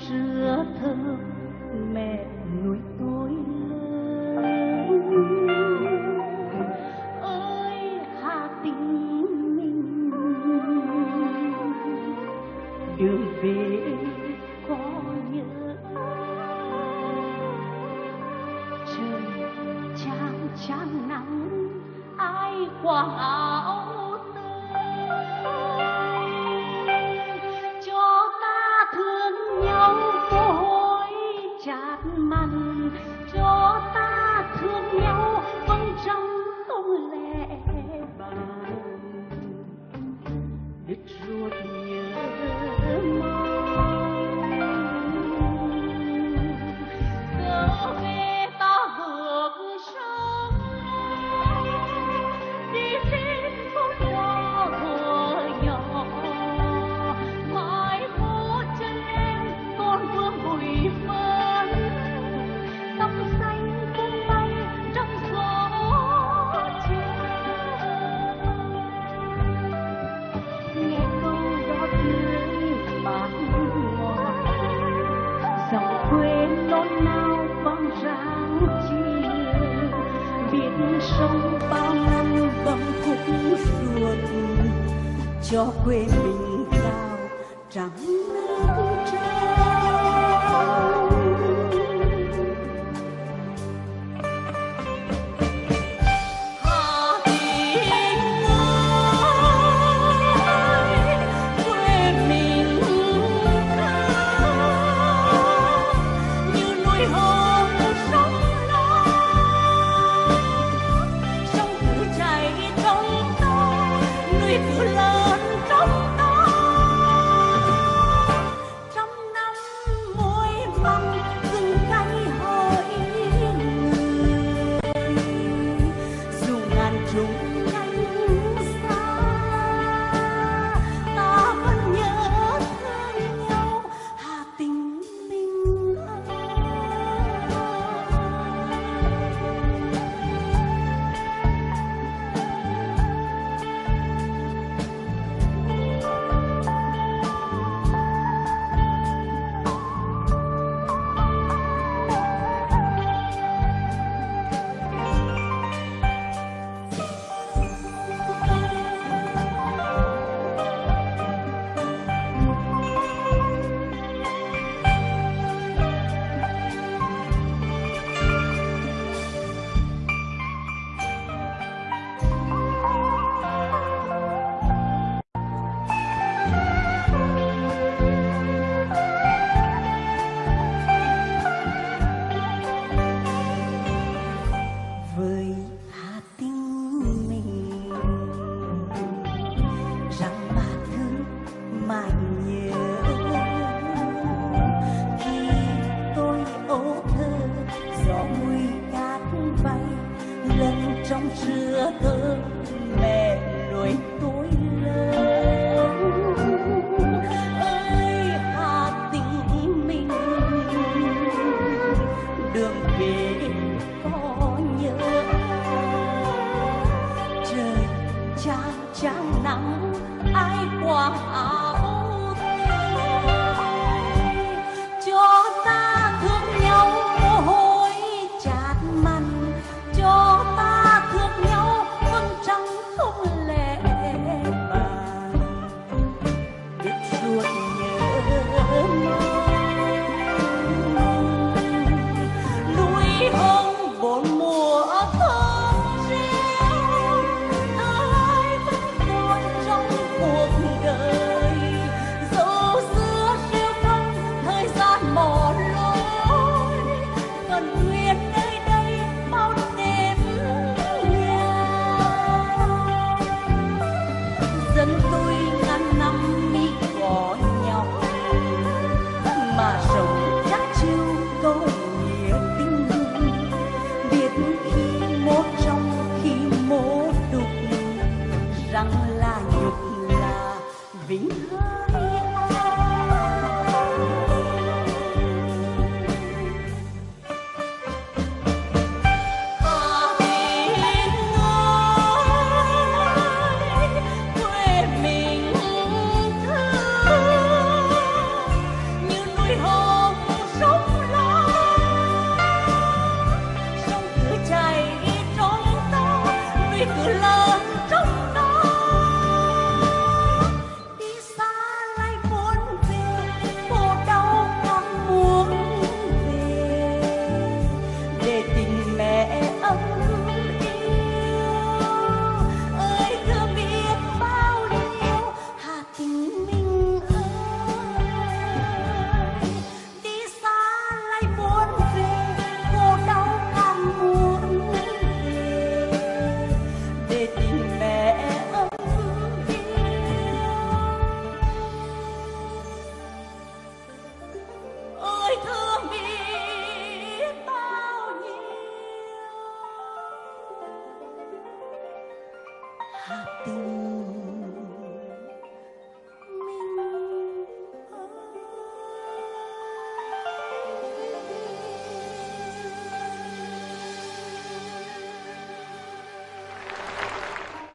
sữa thơ mẹ nuôi tôi lớn. ơi, hà tình mình đường về có nhớ trời chang chang nắng, ai quàng áo tơi nao vang ráng chiều biển sông bao năm vòng khúc ruột cho quê mình cao trắng nắng treo love. my nhục là vĩnh hằng.